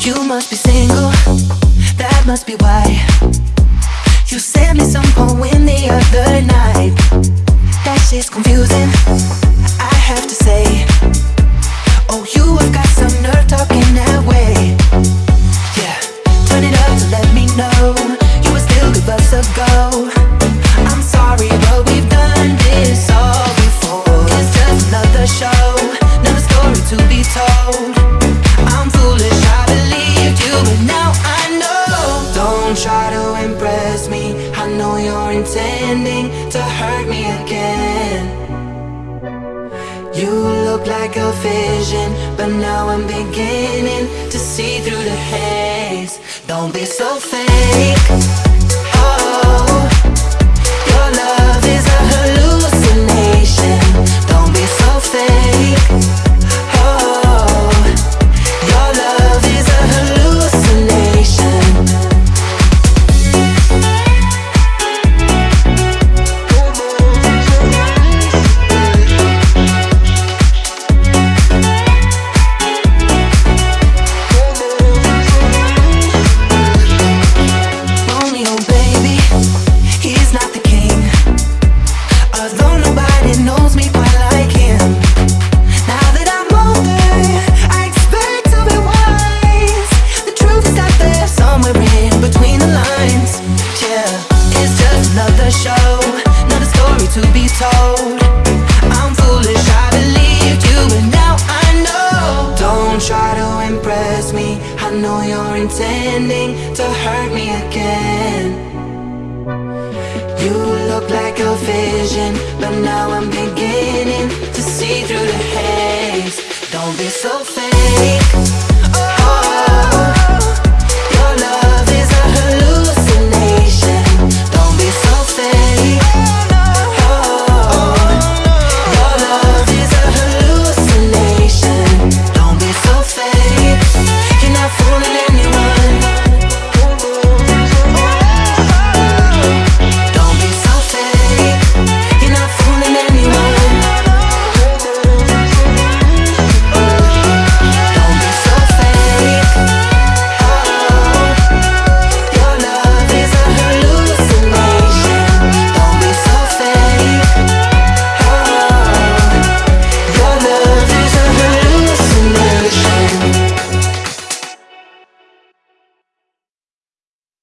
You must be single, that must be why. You sent me some poem the other night. That shit's confusing, I have to say. Oh, you have got some nerve talking that way. Yeah, turn it up to let me know. You would still give us a go. I'm sorry, but we've done this all before. It's just another show, another story to be told. I'm foolish, Believed you, but now I know. Don't try to impress me. I know you're intending to hurt me again. You look like a vision But now I'm beginning to see through the haze. Don't be so fake Yeah, it's just another show, another story to be told. I'm foolish, I believed you, but now I know. Don't try to impress me. I know you're intending to hurt me again. You look like a vision, but now I'm beginning to see through the haze. Don't be so fake.